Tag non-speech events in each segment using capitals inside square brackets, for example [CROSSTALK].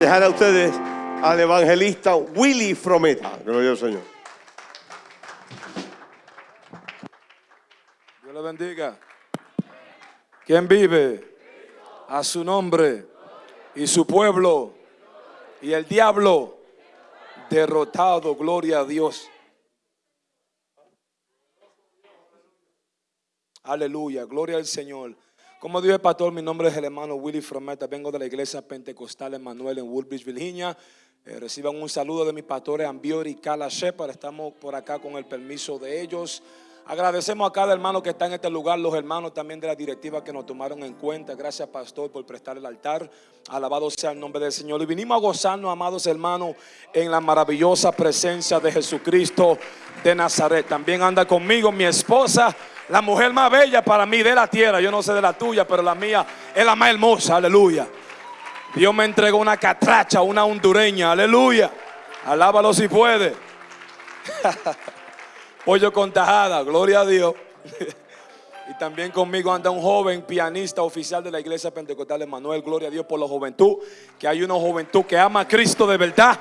Dejar a ustedes al evangelista Willy Frometa. Gloria al Señor. Dios le bendiga. ¿Quién vive? A su nombre y su pueblo y el diablo derrotado. Gloria a Dios. Aleluya, gloria al Señor. Como dijo el pastor, mi nombre es el hermano Willy Frometa. Vengo de la iglesia pentecostal Emmanuel en Woodbridge, Virginia. Eh, reciban un saludo de mis pastores Ambiori y Kala Shepard. Estamos por acá con el permiso de ellos. Agradecemos a cada hermano que está en este lugar, los hermanos también de la directiva que nos tomaron en cuenta. Gracias, pastor, por prestar el altar. Alabado sea el nombre del Señor. Y vinimos a gozarnos, amados hermanos, en la maravillosa presencia de Jesucristo de Nazaret. También anda conmigo mi esposa, la mujer más bella para mí de la tierra. Yo no sé de la tuya, pero la mía es la más hermosa. Aleluya. Dios me entregó una catracha, una hondureña. Aleluya. Alábalo si puede. [LAUGHS] Pollo con tajada, gloria a Dios. [LAUGHS] y también conmigo anda un joven pianista oficial de la iglesia pentecostal Manuel. Gloria a Dios por la juventud. Que hay una juventud que ama a Cristo de verdad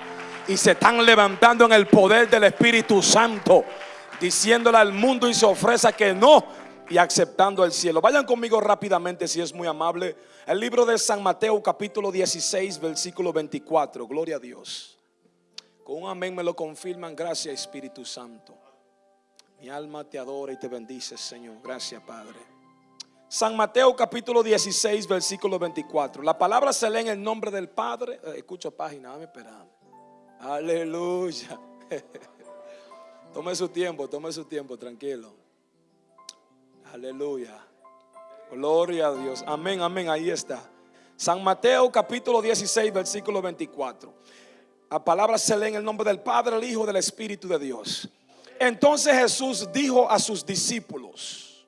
y se están levantando en el poder del Espíritu Santo, diciéndole al mundo y se ofrece que no y aceptando el cielo. Vayan conmigo rápidamente si es muy amable. El libro de San Mateo capítulo 16 versículo 24. Gloria a Dios. Con un amén me lo confirman. Gracias Espíritu Santo. Mi alma te adora y te bendice, Señor. Gracias, Padre. San Mateo capítulo 16, versículo 24. La palabra se lee en el nombre del Padre. Eh, escucho página, dame esperando. Aleluya. [LAUGHS] tome su tiempo, tome su tiempo, tranquilo. Aleluya. Gloria a Dios. Amén, amén. Ahí está. San Mateo capítulo 16, versículo 24. La palabra se lee en el nombre del Padre, el Hijo, del Espíritu de Dios. Entonces Jesús dijo a sus discípulos,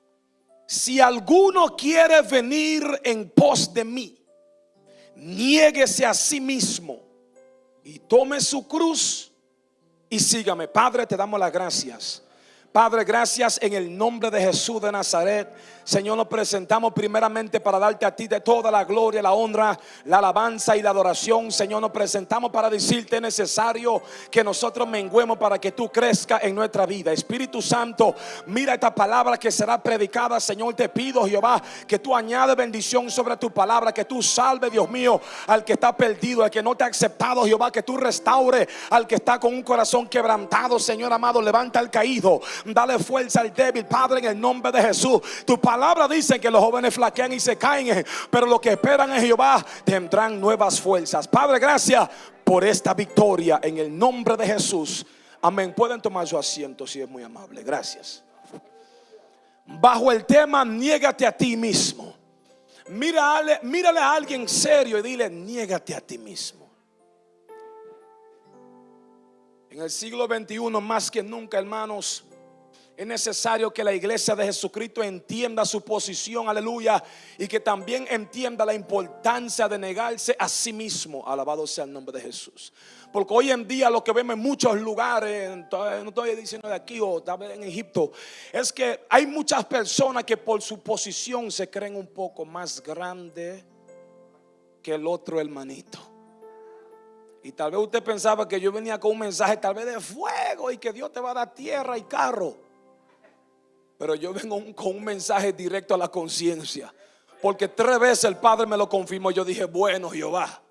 si alguno quiere venir en pos de mí, niéguese a sí mismo y tome su cruz y sígame. Padre, te damos las gracias. Padre, gracias en el nombre de Jesús de Nazaret. Señor, nos presentamos primeramente para darte a ti de toda la gloria, la honra, la alabanza y la adoración. Señor, nos presentamos para decirte es necesario que nosotros menguemos para que tú crezcas en nuestra vida. Espíritu Santo, mira esta palabra que será predicada. Señor, te pido, Jehová, que tú añades bendición sobre tu palabra, que tú salve, Dios mío, al que está perdido, al que no te ha aceptado, Jehová, que tú restaure al que está con un corazón quebrantado. Señor amado, levanta al caído, dale fuerza al débil, Padre, en el nombre de Jesús. Tu palabra dice que los jóvenes flaquean y se caen, pero los que esperan en Jehová tendrán nuevas fuerzas. Padre, gracias por esta victoria en el nombre de Jesús. Amén. Pueden tomar su asiento si es muy amable. Gracias. Bajo el tema, niégate a ti mismo. Mírale, mírale a alguien serio y dile, niégate a ti mismo. En el siglo XXI, más que nunca, hermanos, es necesario que la iglesia de Jesucristo entienda su posición, aleluya, y que también entienda la importancia de negarse a sí mismo. Alabado sea el nombre de Jesús. Porque hoy en día lo que vemos en muchos lugares, no estoy diciendo de aquí o tal en Egipto, es que hay muchas personas que por su posición se creen un poco más grande que el otro hermanito. Y tal vez usted pensaba que yo venía con un mensaje tal vez de fuego y que Dios te va a dar tierra y carro. Pero yo vengo con un mensaje directo a la conciencia. Porque tres veces el Padre me lo confirmó. Yo dije, bueno Jehová,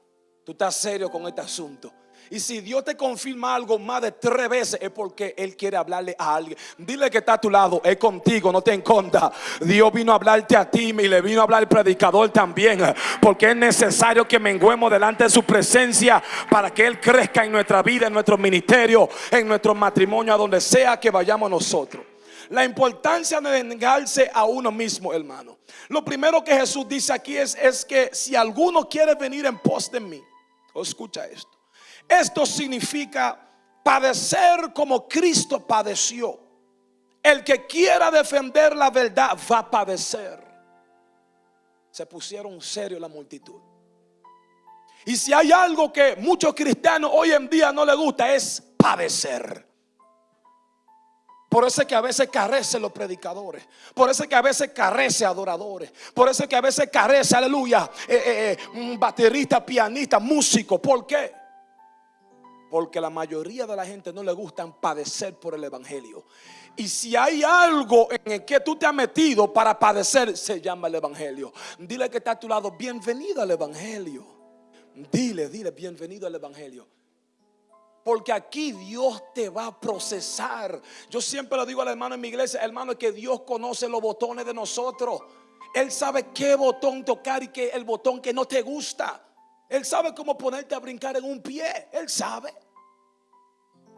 tú estás serio con este asunto. Y si Dios te confirma algo más de tres veces es porque Él quiere hablarle a alguien. Dile que está a tu lado, es contigo, no te enconda. Dios vino a hablarte a ti y le vino a hablar al predicador también. Porque es necesario que menguemos delante de su presencia para que Él crezca en nuestra vida, en nuestro ministerio, en nuestro matrimonio, a donde sea que vayamos nosotros. La importancia de negarse a uno mismo, hermano. Lo primero que Jesús dice aquí es, es que si alguno quiere venir en pos de mí, escucha esto. Esto significa padecer como Cristo padeció. El que quiera defender la verdad va a padecer. Se pusieron serio la multitud. Y si hay algo que muchos cristianos hoy en día no les gusta es padecer. Por eso es que a veces carece los predicadores. Por eso es que a veces carece adoradores. Por eso es que a veces carece, aleluya, eh, eh, eh, baterista, pianista, músico. ¿Por qué? Porque la mayoría de la gente no le gustan padecer por el Evangelio. Y si hay algo en el que tú te has metido para padecer, se llama el Evangelio. Dile que está a tu lado, bienvenido al Evangelio. Dile, dile, bienvenido al Evangelio. Porque aquí Dios te va a procesar. Yo siempre lo digo al hermano en mi iglesia, hermano, que Dios conoce los botones de nosotros. Él sabe qué botón tocar y qué el botón que no te gusta. Él sabe cómo ponerte a brincar en un pie. Él sabe.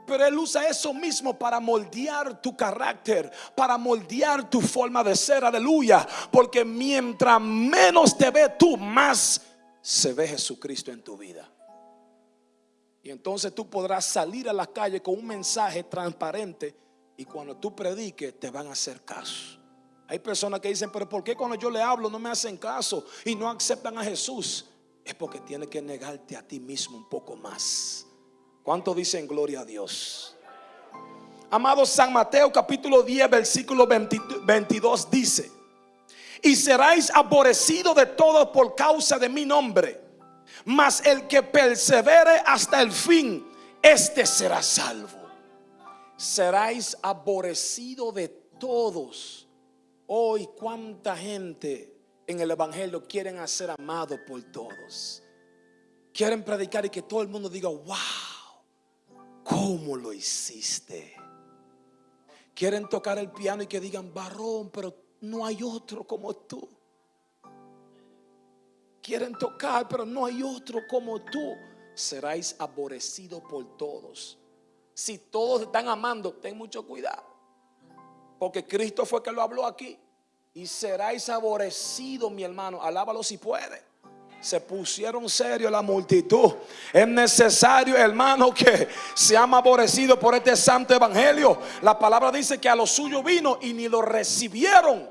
Pero Él usa eso mismo para moldear tu carácter, para moldear tu forma de ser, aleluya. Porque mientras menos te ve tú, más se ve Jesucristo en tu vida. Y entonces tú podrás salir a la calle con un mensaje transparente y cuando tú prediques te van a hacer caso. Hay personas que dicen, pero ¿por qué cuando yo le hablo no me hacen caso y no aceptan a Jesús? Es porque tienes que negarte a ti mismo un poco más. ¿Cuánto dicen gloria a Dios? Amado San Mateo capítulo 10 versículo 22 dice, y seráis aborrecidos de todos por causa de mi nombre, mas el que persevere hasta el fin, este será salvo. Seráis aborrecidos de todos. Hoy cuánta gente en el Evangelio quieren hacer amado por todos. Quieren predicar y que todo el mundo diga, wow. ¿Cómo lo hiciste? Quieren tocar el piano y que digan, varón, pero no hay otro como tú. Quieren tocar, pero no hay otro como tú. Seráis aborrecidos por todos. Si todos están amando, ten mucho cuidado. Porque Cristo fue que lo habló aquí. Y seráis aborrecidos, mi hermano. Alábalo si puede se pusieron serio la multitud. Es necesario, hermano, que seamos aborrecidos por este santo evangelio. La palabra dice que a los suyos vino y ni lo recibieron.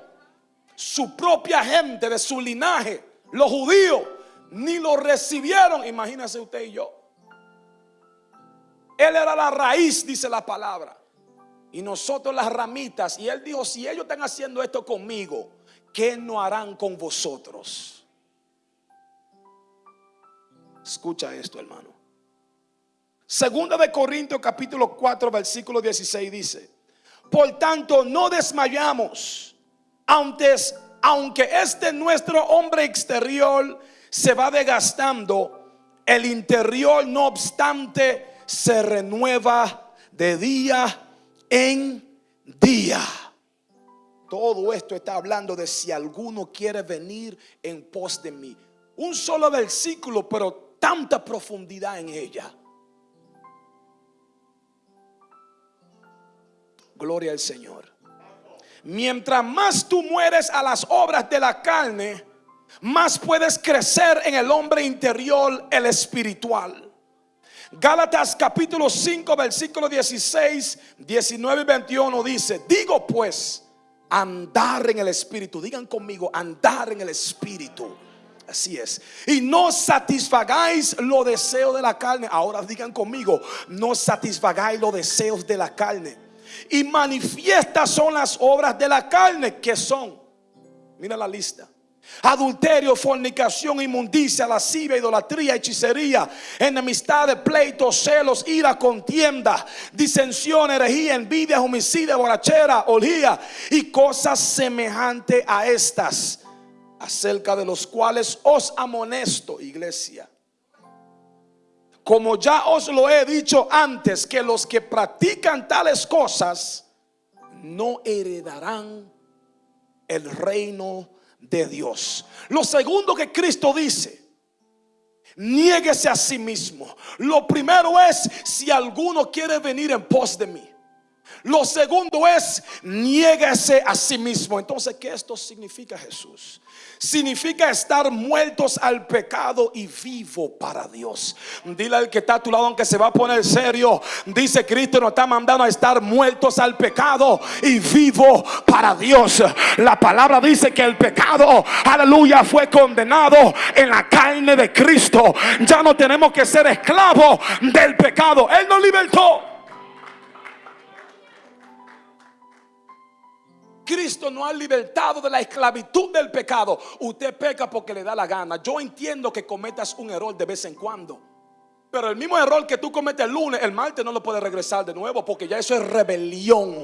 Su propia gente de su linaje, los judíos, ni lo recibieron. Imagínese usted y yo. Él era la raíz, dice la palabra. Y nosotros las ramitas. Y él dijo, si ellos están haciendo esto conmigo, ¿qué no harán con vosotros? Escucha esto, hermano. Segunda de Corintios capítulo 4 versículo 16 dice, por tanto no desmayamos, aunque, aunque este nuestro hombre exterior se va desgastando, el interior no obstante se renueva de día en día. Todo esto está hablando de si alguno quiere venir en pos de mí. Un solo versículo, pero tanta profundidad en ella. Gloria al Señor. Mientras más tú mueres a las obras de la carne, más puedes crecer en el hombre interior, el espiritual. Gálatas capítulo 5, versículo 16, 19 y 21 dice, digo pues, andar en el espíritu. Digan conmigo, andar en el espíritu Así es. Y no satisfagáis los deseos de la carne. Ahora digan conmigo, no satisfagáis los deseos de la carne. Y manifiestas son las obras de la carne que son. Mira la lista. Adulterio, fornicación, inmundicia, lascivia, idolatría, hechicería, enemistad, pleitos, celos, ira, contienda, disensión, herejía, envidia, homicidio, borrachera, orgía y cosas semejantes a estas acerca de los cuales os amonesto, iglesia. Como ya os lo he dicho antes, que los que practican tales cosas no heredarán el reino de Dios. Lo segundo que Cristo dice, niéguese a sí mismo. Lo primero es si alguno quiere venir en pos de mí. Lo segundo es niéguese a sí mismo. Entonces, ¿qué esto significa Jesús? significa estar muertos al pecado y vivo para Dios. Dile al que está a tu lado, aunque se va a poner serio, dice Cristo nos está mandando a estar muertos al pecado y vivo para Dios. La palabra dice que el pecado, aleluya, fue condenado en la carne de Cristo. Ya no tenemos que ser esclavos del pecado. Él nos libertó. Cristo no ha libertado de la esclavitud del pecado, usted peca porque le da la gana. Yo entiendo que cometas un error de vez en cuando. Pero el mismo error que tú cometes el lunes, el martes no lo puedes regresar de nuevo porque ya eso es rebelión.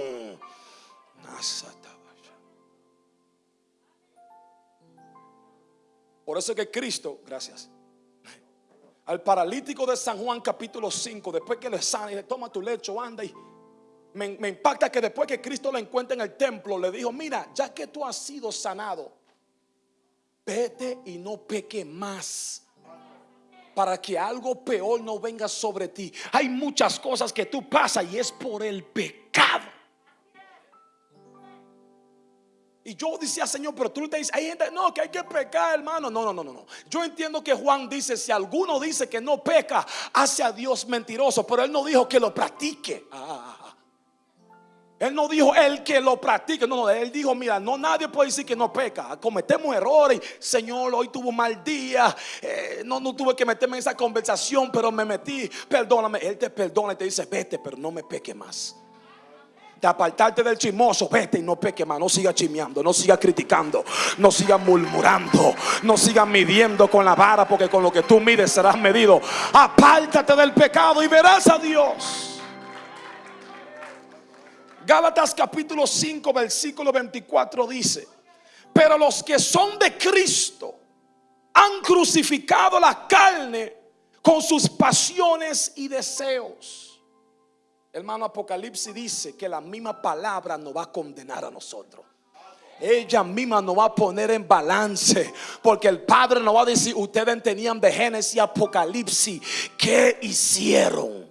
Por eso es que Cristo, gracias, al paralítico de San Juan capítulo 5, después que le sana y le toma tu lecho, anda y me, impacta que después que Cristo lo encuentra en el templo, le dijo, mira, ya que tú has sido sanado, vete y no peque más para que algo peor no venga sobre ti. Hay muchas cosas que tú pasas y es por el pecado. Y yo decía, Señor, pero tú te dices, hay gente, no, que hay que pecar, hermano. No, no, no, no. Yo entiendo que Juan dice, si alguno dice que no peca, hace a Dios mentiroso, pero él no dijo que lo practique. Ah, ah, ah. Él no dijo el que lo practique, no, no, él dijo, mira, no nadie puede decir que no peca, cometemos errores, Señor, hoy tuvo un mal día, eh, no, no tuve que meterme en esa conversación, pero me metí, perdóname, Él te perdona y te dice, vete, pero no me peque más de apartarte del chismoso, vete y no peque más, no siga chismeando, no siga criticando, no siga murmurando, no siga midiendo con la vara, porque con lo que tú mides serás medido. Apártate del pecado y verás a Dios. Gálatas capítulo 5, versículo 24 dice, pero los que son de Cristo han crucificado la carne con sus pasiones y deseos. Hermano, Apocalipsis dice que la misma palabra nos va a condenar a nosotros. Ella misma nos va a poner en balance. Porque el Padre nos va a decir, ustedes tenían de Génesis y Apocalipsis, ¿qué hicieron?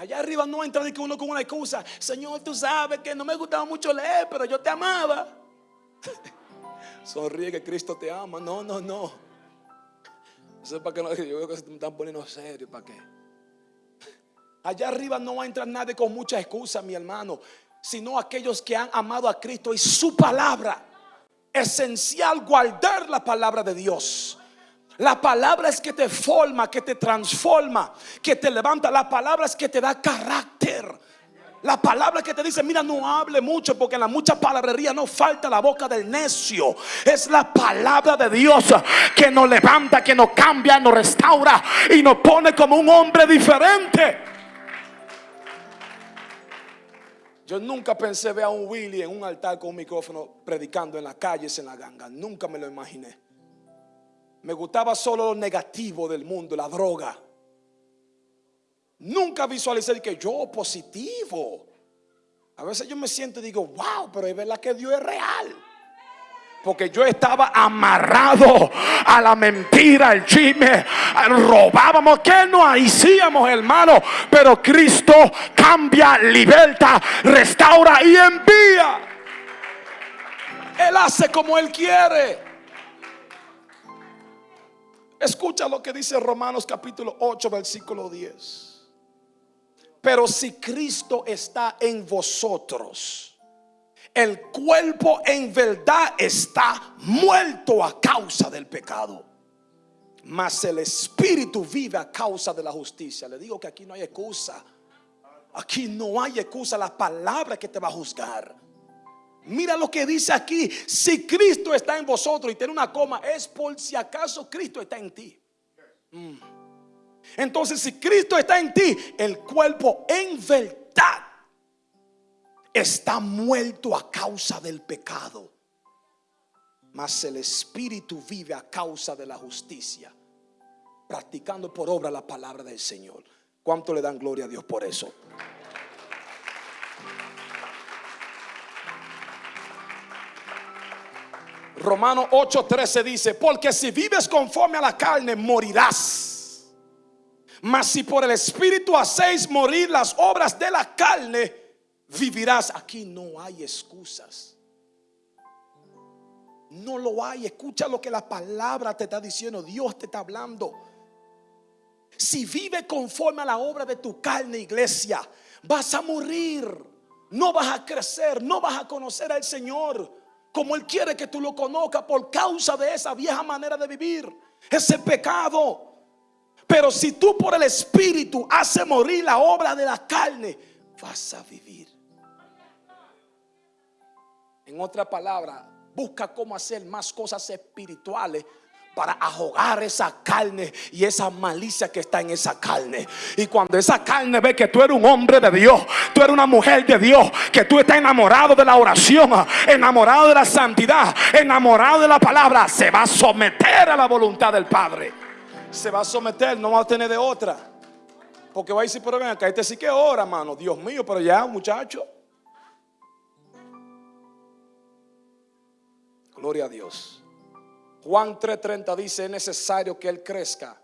Allá arriba no entra de que uno con una excusa. Señor, tú sabes que no me gustaba mucho leer, pero yo te amaba. [LAUGHS] Sonríe que Cristo te ama. No, no, no. Eso es para que no, yo creo que se me están poniendo serio. ¿Para qué? Allá arriba no va a entrar nadie con mucha excusa, mi hermano, sino aquellos que han amado a Cristo y su palabra. Esencial guardar la palabra de Dios. La palabra es que te forma, que te transforma, que te levanta. La palabra es que te da carácter. La palabra que te dice, mira, no hable mucho porque en la mucha palabrería no falta la boca del necio. Es la palabra de Dios que nos levanta, que nos cambia, nos restaura y nos pone como un hombre diferente. Yo nunca pensé ver a un Willy en un altar con un micrófono predicando en las calles, en la ganga. Nunca me lo imaginé. Me gustaba solo lo negativo del mundo, la droga. Nunca visualicé que yo positivo. A veces yo me siento y digo, wow, pero es verdad que Dios es real. Porque yo estaba amarrado a la mentira, al chisme, robábamos, que no hacíamos, hermano. Pero Cristo cambia, liberta, restaura y envía. Él hace como Él quiere. Escucha lo que dice Romanos capítulo 8, versículo 10. Pero si Cristo está en vosotros, el cuerpo en verdad está muerto a causa del pecado. Mas el espíritu vive a causa de la justicia. Le digo que aquí no hay excusa. Aquí no hay excusa. La palabra que te va a juzgar. Mira lo que dice aquí. Si Cristo está en vosotros y tiene una coma, es por si acaso Cristo está en ti. Mm. Entonces, si Cristo está en ti, el cuerpo en verdad está muerto a causa del pecado, mas el Espíritu vive a causa de la justicia, practicando por obra la palabra del Señor. ¿Cuánto le dan gloria a Dios por eso? Romano 8:13 dice, porque si vives conforme a la carne, morirás. Mas si por el Espíritu hacéis morir las obras de la carne, vivirás. Aquí no hay excusas. No lo hay. Escucha lo que la palabra te está diciendo. Dios te está hablando. Si vive conforme a la obra de tu carne, iglesia, vas a morir. No vas a crecer. No vas a conocer al Señor como Él quiere que tú lo conozcas por causa de esa vieja manera de vivir. Ese pecado. Pero si tú por el Espíritu haces morir la obra de la carne, vas a vivir. En otra palabra, busca cómo hacer más cosas espirituales para ahogar esa carne y esa malicia que está en esa carne. Y cuando esa carne ve que tú eres un hombre de Dios, tú eres una mujer de Dios, que tú estás enamorado de la oración, enamorado de la santidad, enamorado de la palabra, se va a someter a la voluntad del Padre. Se va a someter, no va a tener de otra. Porque va a decir, pero ven acá, este sí que ora, mano. Dios mío, pero ya, muchacho. Gloria a Dios. Juan 3:30 dice, es necesario que Él crezca,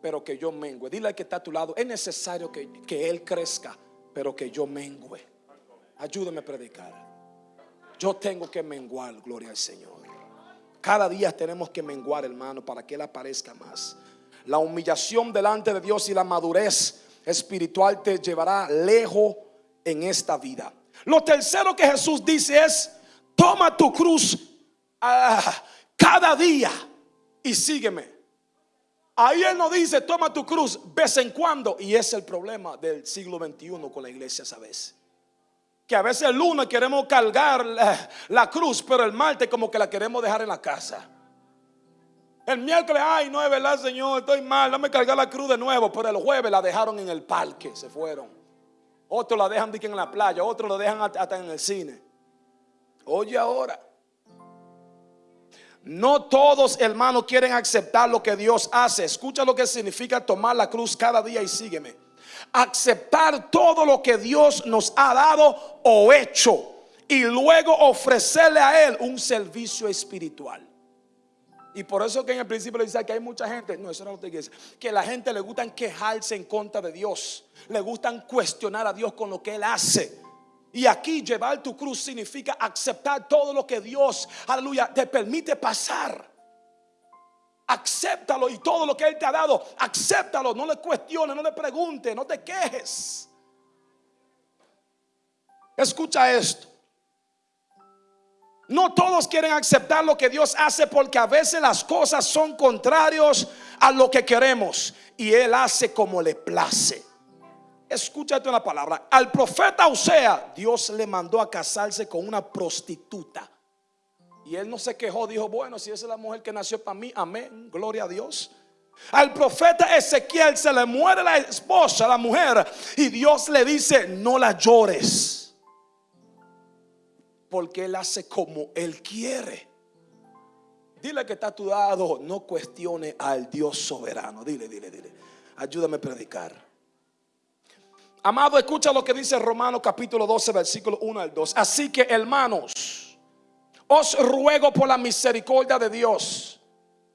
pero que yo mengue. Dile al que está a tu lado, es necesario que, que Él crezca, pero que yo mengue. Ayúdame a predicar. Yo tengo que menguar, gloria al Señor. Cada día tenemos que menguar, hermano, para que Él aparezca más. La humillación delante de Dios y la madurez espiritual te llevará lejos en esta vida. Lo tercero que Jesús dice es, toma tu cruz ah, cada día y sígueme. Ahí Él no dice, toma tu cruz vez en cuando. Y es el problema del siglo XXI con la iglesia, ¿sabes? Que a veces el lunes queremos cargar la, la cruz, pero el martes como que la queremos dejar en la casa. El miércoles, ay, no es verdad, Señor, estoy mal, dame cargar la cruz de nuevo. Pero el jueves la dejaron en el parque, se fueron. Otros la dejan en la playa, otros la dejan hasta en el cine. Oye ahora. No todos, hermanos, quieren aceptar lo que Dios hace. Escucha lo que significa tomar la cruz cada día y sígueme. Aceptar todo lo que Dios nos ha dado o hecho y luego ofrecerle a Él un servicio espiritual. Y por eso que en el principio le dice que hay mucha gente, no, eso no lo que que la gente le gustan quejarse en contra de Dios, le gustan cuestionar a Dios con lo que Él hace. Y aquí llevar tu cruz significa aceptar todo lo que Dios, aleluya, te permite pasar. Acéptalo y todo lo que Él te ha dado, acéptalo, no le cuestiones, no le preguntes, no te quejes. Escucha esto. No todos quieren aceptar lo que Dios hace porque a veces las cosas son contrarios a lo que queremos y Él hace como le place. Escúchate una palabra. Al profeta Osea, Dios le mandó a casarse con una prostituta. Y él no se quejó, dijo, bueno, si esa es la mujer que nació para mí, amén, gloria a Dios. Al profeta Ezequiel se le muere la esposa, la mujer, y Dios le dice, no la llores, porque él hace como él quiere. Dile que está a tu lado, no cuestione al Dios soberano. Dile, dile, dile. Ayúdame a predicar. Amado, escucha lo que dice Romanos capítulo 12, versículo 1 al 2. Así que, hermanos, os ruego por la misericordia de Dios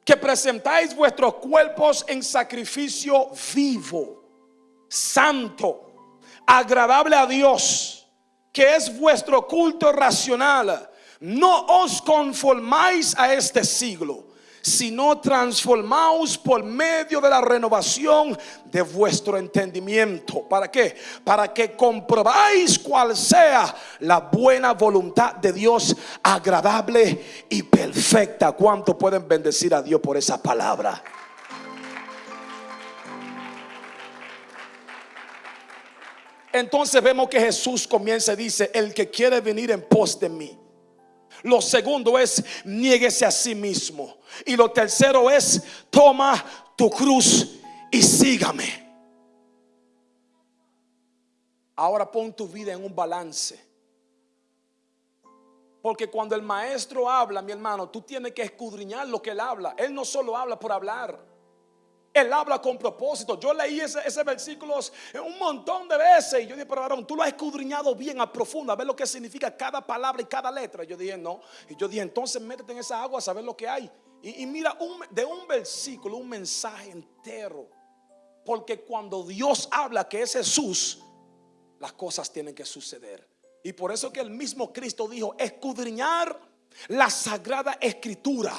que presentáis vuestros cuerpos en sacrificio vivo, santo, agradable a Dios, que es vuestro culto racional. No os conformáis a este siglo sino transformaos por medio de la renovación de vuestro entendimiento. ¿Para qué? Para que comprobáis cuál sea la buena voluntad de Dios, agradable y perfecta. ¿Cuánto pueden bendecir a Dios por esa palabra? Entonces vemos que Jesús comienza y dice, el que quiere venir en pos de mí lo segundo es niéguese a sí mismo. Y lo tercero es toma tu cruz y sígame. Ahora pon tu vida en un balance. Porque cuando el maestro habla, mi hermano, tú tienes que escudriñar lo que él habla. Él no solo habla por hablar. Él habla con propósito. Yo leí ese, ese versículo un montón de veces. Y yo dije, pero varón, tú lo has escudriñado bien a profunda, a ver lo que significa cada palabra y cada letra. Y yo dije, no. Y yo dije, entonces métete en esa agua a saber lo que hay. Y, mira, de un versículo, un mensaje entero. Porque cuando Dios habla que es Jesús, las cosas tienen que suceder. Y por eso que el mismo Cristo dijo, escudriñar la sagrada escritura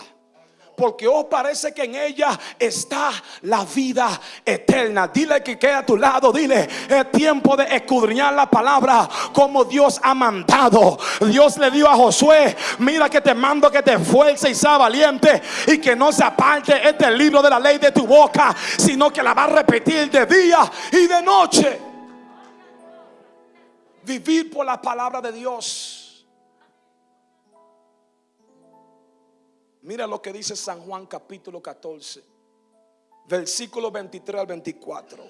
porque os parece que en ella está la vida eterna. Dile que queda a tu lado, dile, es tiempo de escudriñar la palabra como Dios ha mandado. Dios le dio a Josué, mira que te mando que te esfuerce y sea valiente y que no se aparte este libro de la ley de tu boca, sino que la va a repetir de día y de noche. Vivir por la palabra de Dios Mira lo que dice San Juan capítulo 14, versículo 23 al 24.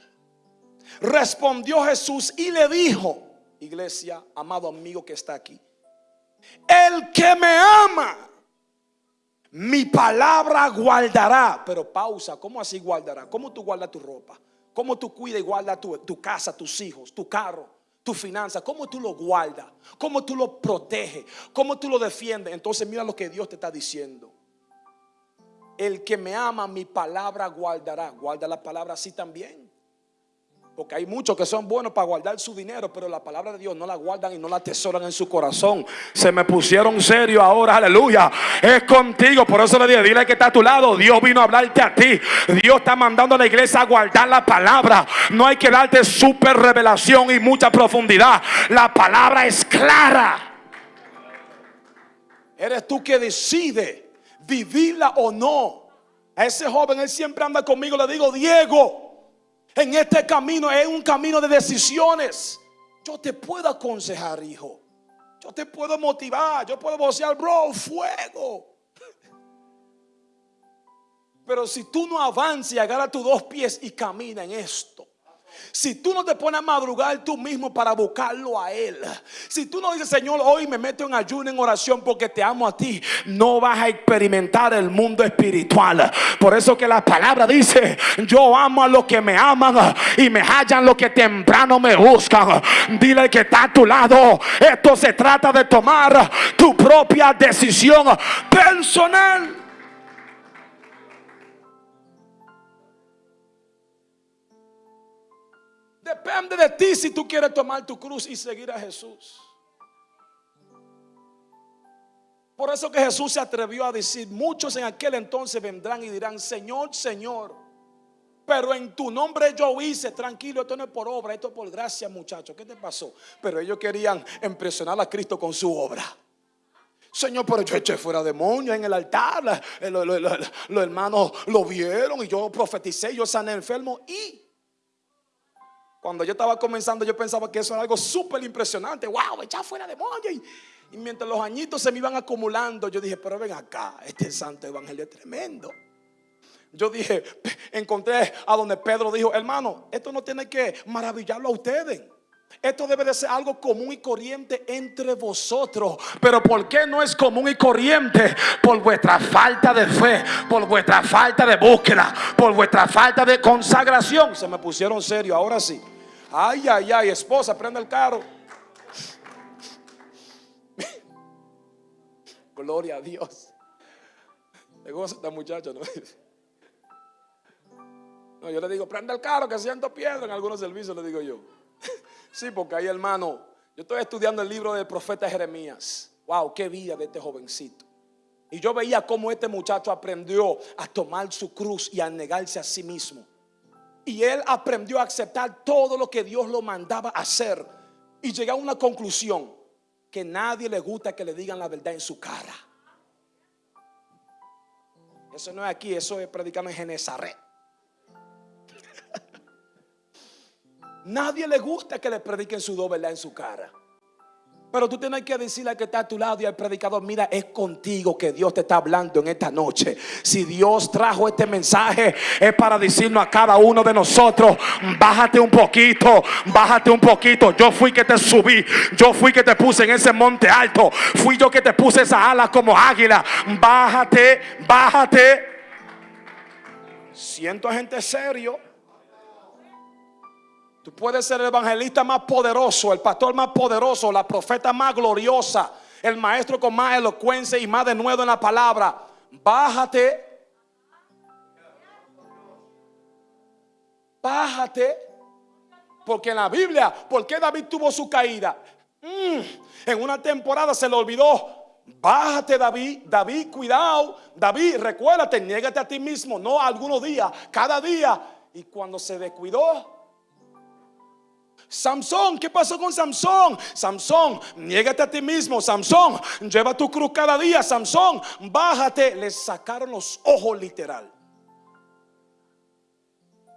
Respondió Jesús y le dijo, iglesia, amado amigo que está aquí, el que me ama, mi palabra guardará. Pero pausa, ¿cómo así guardará? ¿Cómo tú guardas tu ropa? ¿Cómo tú cuidas y guardas tu, tu casa, tus hijos, tu carro? tu finanza, cómo tú lo guardas, cómo tú lo proteges, cómo tú lo defiendes. Entonces mira lo que Dios te está diciendo. El que me ama, mi palabra guardará. Guarda la palabra así también. Porque hay muchos que son buenos para guardar su dinero, pero la palabra de Dios no la guardan y no la atesoran en su corazón. Se me pusieron serio ahora, aleluya. Es contigo, por eso le dije, dile que está a tu lado. Dios vino a hablarte a ti. Dios está mandando a la iglesia a guardar la palabra. No hay que darte super revelación y mucha profundidad. La palabra es clara. Eres tú que decide vivirla o no. A ese joven, él siempre anda conmigo, le digo, Diego en este camino es un camino de decisiones. Yo te puedo aconsejar, hijo. Yo te puedo motivar. Yo puedo vocear, bro, fuego. [LAUGHS] Pero si tú no avanzas y agarras tus dos pies y camina en esto, si tú no te pones a madrugar tú mismo para buscarlo a Él. Si tú no dices, Señor, hoy me meto en ayuno, en oración porque te amo a ti. No vas a experimentar el mundo espiritual. Por eso que la palabra dice, yo amo a los que me aman y me hallan los que temprano me buscan. Dile que está a tu lado. Esto se trata de tomar tu propia decisión personal. Depende de ti si tú quieres tomar tu cruz y seguir a Jesús. Por eso que Jesús se atrevió a decir, muchos en aquel entonces vendrán y dirán, Señor, Señor, pero en tu nombre yo hice, tranquilo, esto no es por obra, esto es por gracia, muchachos. ¿Qué te pasó? Pero ellos querían impresionar a Cristo con su obra. Señor, pero yo eché fuera demonios en el altar. Los hermanos lo vieron y yo profeticé, yo sané enfermo y cuando yo estaba comenzando, yo pensaba que eso era algo súper impresionante. ¡Wow! Echar fuera demonio. Y, y mientras los añitos se me iban acumulando, yo dije, pero ven acá, este santo evangelio es tremendo. Yo dije, [LAUGHS] encontré a donde Pedro dijo, hermano, esto no tiene que maravillarlo a ustedes. Esto debe de ser algo común y corriente entre vosotros. Pero ¿por qué no es común y corriente? Por vuestra falta de fe, por vuestra falta de búsqueda, por vuestra falta de consagración. Se me pusieron serio, ahora sí. Ay, ay, ay, esposa, prende el carro. Gloria a Dios. Le goza esta muchacha, ¿no? No, yo le digo, prende el carro que siento piedra en algunos servicios, le digo yo. Sí, porque ahí, hermano, yo estoy estudiando el libro del profeta Jeremías. Wow, qué vida de este jovencito. Y yo veía cómo este muchacho aprendió a tomar su cruz y a negarse a sí mismo. Y él aprendió a aceptar todo lo que Dios lo mandaba hacer. Y llegó a una conclusión, que nadie le gusta que le digan la verdad en su cara. Eso no es aquí, eso es predicando en Genezaret. [LAUGHS] nadie le gusta que le prediquen su doble en su cara. Pero tú tienes que decirle al que está a tu lado y al predicador, mira, es contigo que Dios te está hablando en esta noche. Si Dios trajo este mensaje, es para decirnos a cada uno de nosotros, bájate un poquito, bájate un poquito. Yo fui que te subí, yo fui que te puse en ese monte alto, fui yo que te puse esa alas como águila. Bájate, bájate. Siento gente serio. Tú puedes ser el evangelista más poderoso, el pastor más poderoso, la profeta más gloriosa, el maestro con más elocuencia y más de nuevo en la palabra. Bájate. Bájate. Porque en la Biblia, ¿por qué David tuvo su caída? Mm, en una temporada se le olvidó. Bájate David, David, cuidado. David, recuérdate, niégate a ti mismo, no algunos días, cada día. Y cuando se descuidó, Samson, ¿qué pasó con Samson? Samson, niégate a ti mismo. Samson, lleva tu cruz cada día. Samson, bájate. Le sacaron los ojos literal.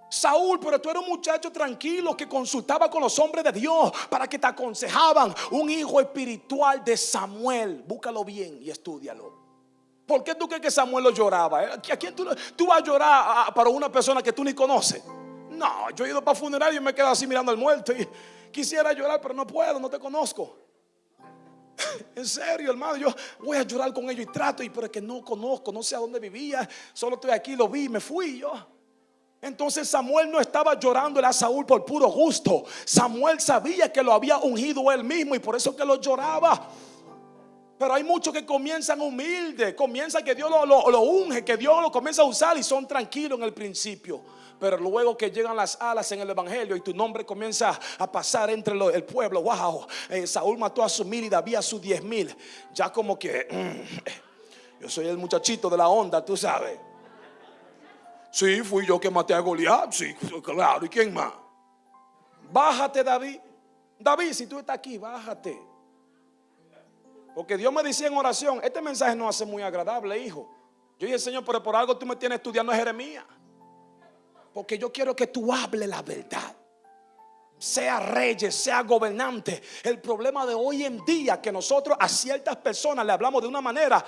Saúl, pero tú eres un muchacho tranquilo que consultaba con los hombres de Dios para que te aconsejaban. Un hijo espiritual de Samuel. Búscalo bien y estudialo. ¿Por qué tú crees que Samuel lo lloraba? ¿A quién tú, tú vas a llorar para una persona que tú ni conoces? No, yo he ido para funeral y me quedo así mirando al muerto y quisiera llorar, pero no puedo, no te conozco. [LAUGHS] En serio, hermano, yo voy a llorar con ellos y trato, y pero es que no conozco, no sé a dónde vivía, solo estoy aquí, lo vi, me fui yo. Entonces Samuel no estaba llorando a Saúl por puro gusto. Samuel sabía que lo había ungido él mismo y por eso que lo lloraba. Pero hay muchos que comienzan humildes, comienzan que Dios lo, lo, unge, que Dios lo comienza a usar y son tranquilos en el principio. Pero luego que llegan las alas en el Evangelio y tu nombre comienza a pasar entre el pueblo, wow, eh, Saúl mató a su mil y David a sus diez mil. Ya como que mm, yo soy el muchachito de la onda, tú sabes. Sí, fui yo que maté a Goliat, sí, claro, ¿y quién más? Bájate, David. David, si tú estás aquí, bájate. Porque Dios me decía en oración, este mensaje no hace muy agradable, hijo. Yo dije, Señor, pero por algo tú me tienes estudiando Jeremías. Porque yo quiero que tú hables la verdad. Sea reyes, sea gobernante. El problema de hoy en día que nosotros a ciertas personas le hablamos de una manera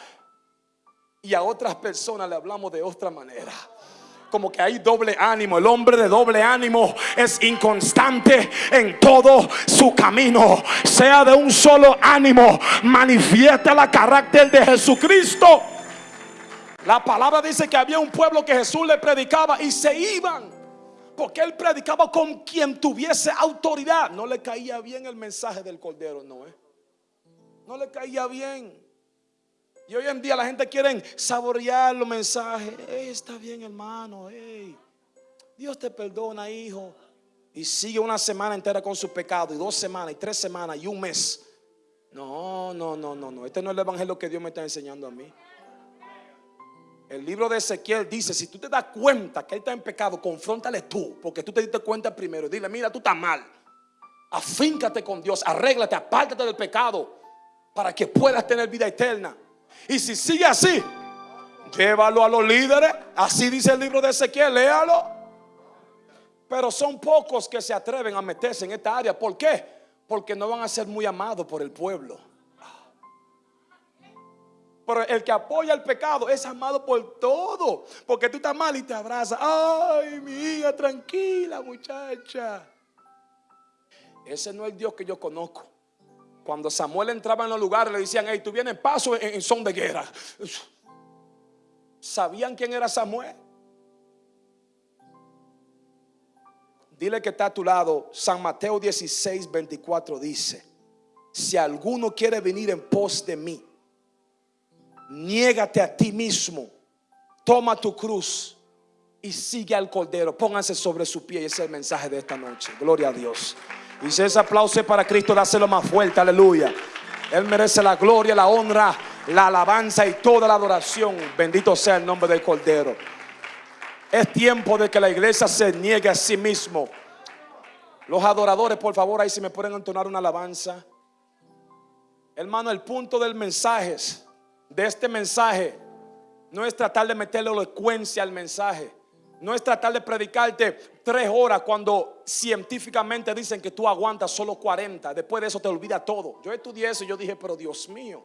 y a otras personas le hablamos de otra manera como que hay doble ánimo. El hombre de doble ánimo es inconstante en todo su camino. Sea de un solo ánimo, manifiesta la carácter de Jesucristo. La palabra dice que había un pueblo que Jesús le predicaba y se iban. Porque él predicaba con quien tuviese autoridad. No le caía bien el mensaje del Cordero, no, ¿eh? No le caía bien. Y hoy en día la gente quiere saborear los mensajes. está bien, hermano. Dios te perdona, hijo. Y sigue una semana entera con su pecado. Y dos semanas, y tres semanas, y un mes. No, no, no, no, no. Este no es el evangelio que Dios me está enseñando a mí. El libro de Ezequiel dice, si tú te das cuenta que él está en pecado, confróntale tú, porque tú te diste cuenta primero. Dile, mira, tú estás mal. Afíncate con Dios, arréglate, apártate del pecado para que puedas tener vida eterna. Y si sigue así, llévalo a los líderes. Así dice el libro de Ezequiel, léalo. Pero son pocos que se atreven a meterse en esta área. ¿Por qué? Porque no van a ser muy amados por el pueblo. Pero el que apoya el pecado es amado por todo. Porque tú estás mal y te abrazas. Ay, mi hija, tranquila, muchacha. Ese no es Dios que yo conozco. Cuando Samuel entraba en los lugares, le decían, hey, tú vienes paso en, son de guerra. ¿Sabían quién era Samuel? Dile que está a tu lado. San Mateo 16, 24 dice, si alguno quiere venir en pos de mí, niégate a ti mismo, toma tu cruz y sigue al Cordero. Pónganse sobre su pie. Ese es el mensaje de esta noche. Gloria a Dios. Y si ese aplauso para Cristo, dáselo más fuerte, aleluya. Él merece la gloria, la honra, la alabanza y toda la adoración. Bendito sea el nombre del Cordero. Es tiempo de que la iglesia se niegue a sí mismo. Los adoradores, por favor, ahí si me pueden entonar una alabanza. Hermano, el punto del mensaje, de este mensaje, no es tratar de meterle elocuencia al mensaje. No es tratar de predicarte tres horas cuando científicamente dicen que tú aguantas solo 40. Después de eso te olvida todo. Yo estudié eso y yo dije, pero Dios mío.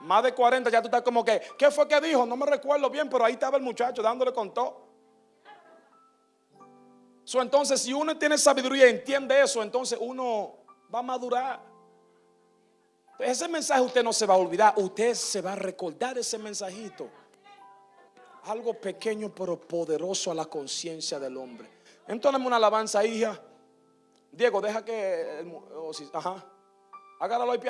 Más de 40 ya tú estás como que, ¿qué fue que dijo? No me recuerdo bien, pero ahí estaba el muchacho dándole con todo. entonces, si uno tiene sabiduría y entiende eso, entonces uno va a madurar. Ese mensaje usted no se va a olvidar, usted se va a recordar ese mensajito algo pequeño pero poderoso a la conciencia del hombre. Entonces una alabanza, hija. Diego, deja que... ajá. Agárralo ahí.